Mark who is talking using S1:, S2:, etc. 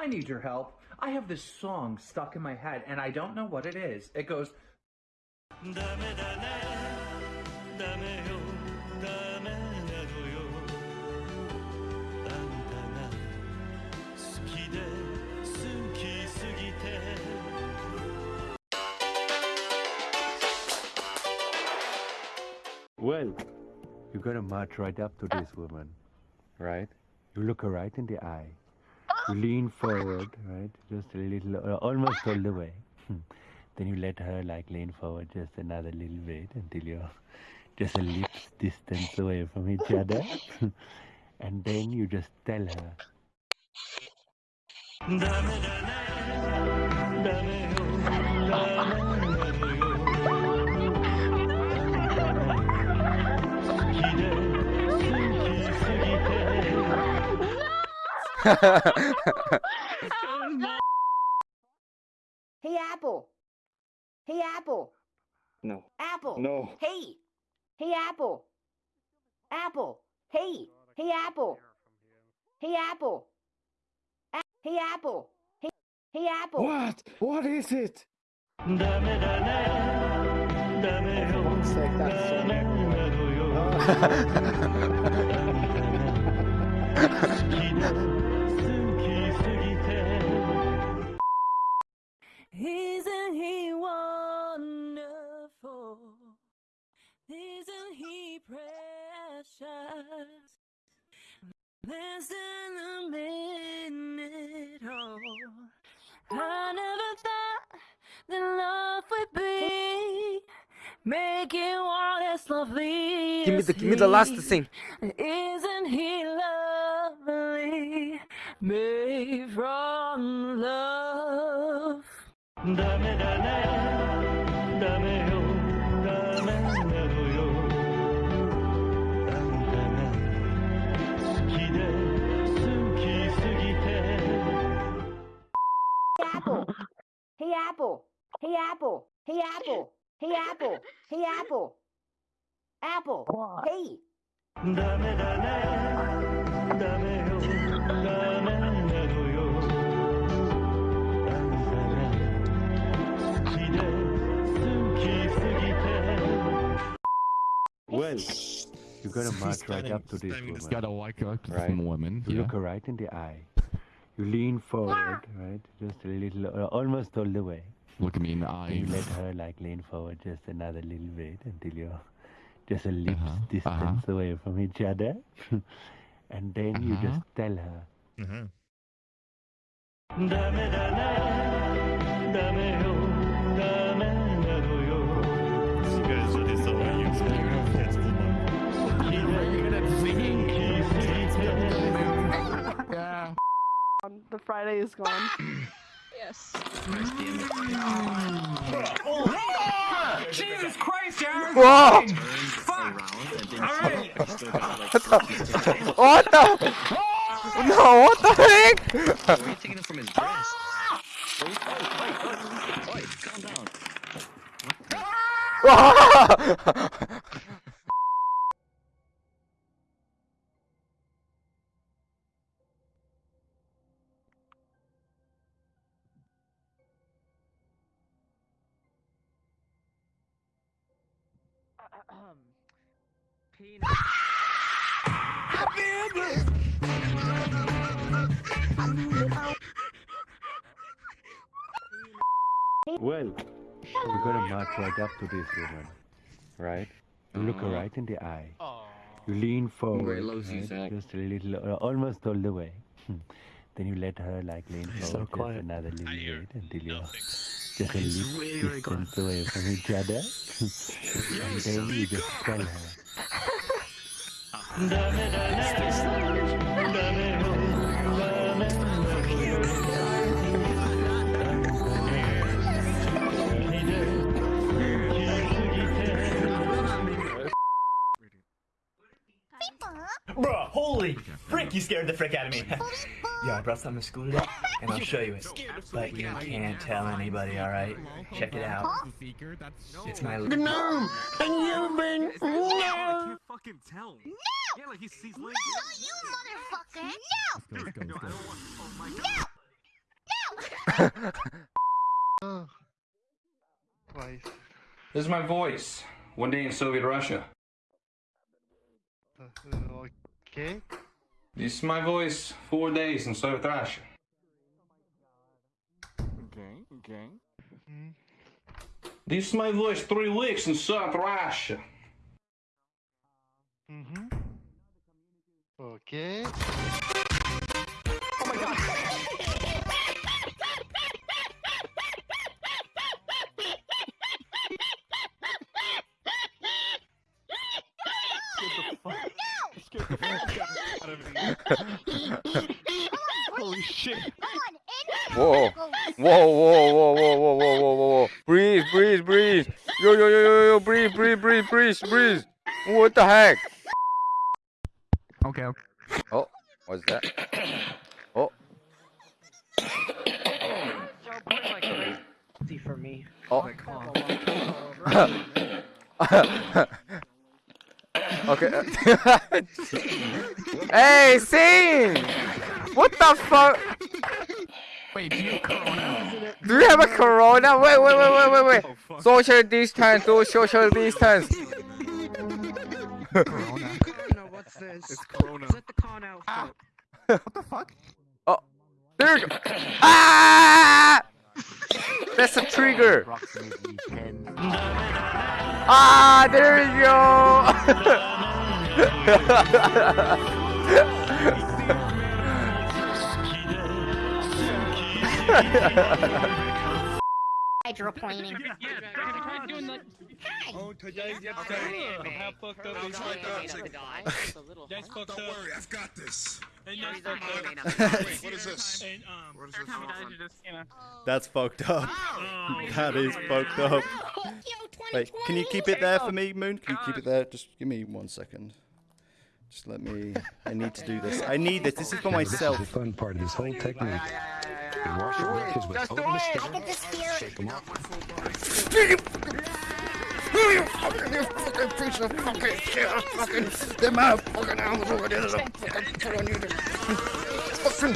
S1: I need your help. I have this song stuck in my head and I don't know what it is. It goes.
S2: Well, you're gonna march right up to this woman, right? You look her right in the eye lean forward, right? Just a little, almost all the way. then you let her like lean forward just another little bit until you're just a lips distance away from each other. and then you just tell her.
S3: Dame, dame, dame,
S4: Hey, Apple. Hey, Apple.
S5: No.
S4: Apple.
S5: No.
S4: Hey. Hey, Apple. Apple. Hey. Hey, Apple. Hey, Apple. A- hey, Apple. Hey. Hey, Apple.
S5: What? What is it?
S6: Less than a minute, oh. I never thought that love would be making one as lovely.
S7: Give me the give me the last thing.
S6: Isn't he lovely? Made from love.
S4: apple. Hey apple. Hey apple. Hey apple. Hey apple. Hey apple. Apple. Hey.
S2: Well, you gotta march right up to this woman.
S8: You gotta walk up to
S2: right?
S8: some woman.
S2: Look her right in the eye. You lean forward, right? Just a little, uh, almost all the way.
S8: Look at me in the
S2: Then you let her like lean forward just another little bit until you're just a lips
S8: Uh-huh,
S2: distance away from each other. and then you
S8: Uh-huh.
S2: just tell her,
S3: ダ
S8: Um,
S9: the Friday is gone.
S6: Yes.
S1: Jesus Christ, Aaron!
S7: Whoa! What the? No, what the heck?
S10: Why are you taking it from his breast? Oi, oi, oi, oi, oi, calm down.
S2: Well, you gotta march right up to this woman, right? You look her right in the eye. You lean forward,
S10: loves
S2: right?
S10: Zach.
S2: just a little, uh, almost all the way. then you let her like lean forward
S5: so quiet.
S2: just another little bit until you're
S10: secondly,
S2: distance away from each other. and then you just call her.
S11: Bruh, holy frick, you scared the frick out of me. Yo, I brought something to school today, and I'll show you it. But you can't tell anybody, alright? Check it out. It's my
S7: Gnome, and you've been no.
S12: fucking tell me. Yeah, like he's, he's
S4: No, you motherfucker. No.
S8: Let's go, let's go, let's go.
S13: Twice.
S14: This is my voice. One day in Soviet Russia.
S13: Okay.
S14: This is my voice, four days and so trash.
S7: Okay, okay.
S14: This is my voice, three weeks and so trash.
S13: Mm hmm Okay. Oh my god! Get the fuck. Get the fuck out of
S15: me.
S7: Holy shit.
S15: Whoa. Whoa, whoa, whoa, whoa, whoa, whoa, whoa, whoa. Breathe, breathe, breathe. Yo, yo, yo, yo, yo, breathe, breathe, breathe, breathe, breathe. What the heck?
S7: Okay, okay.
S15: Oh, what's that? Oh.
S16: for me.
S15: Oh okay. hey, sing! What the fuck?
S7: Wait, do you have corona?
S15: Do you have a corona? Wait, wait, wait, wait, wait, wait. Social distance, do social distance.
S7: corona.
S16: No, what's this?
S7: It's corona.
S16: Is it the con outfit?
S7: What the fuck?
S15: Oh, there you go. Ah! That's a trigger. Ah, there you go.
S10: Hydroplaning.
S3: Oh, today's episode How Fucked Up is Fucked That's fucked up. Don't worry, I've got this. And that's fucked up. Wait, what is this? What is this?
S17: That's fucked up. That is fucked up. Wait, can you keep it there for me, Moon? Can you keep it there? Just give me one second. Just let me. I need to do this. I need this. This is for myself.
S18: the fun part of this whole technique. You wash your knuckles with
S10: Just do
S18: oatmeal
S10: it.
S18: stick,
S10: I can just hear
S18: shake 'em up.
S7: You fucking, you fucking piece of fucking shit. Fucking, them out fucking animals over there. Fucking, fucking, fucking,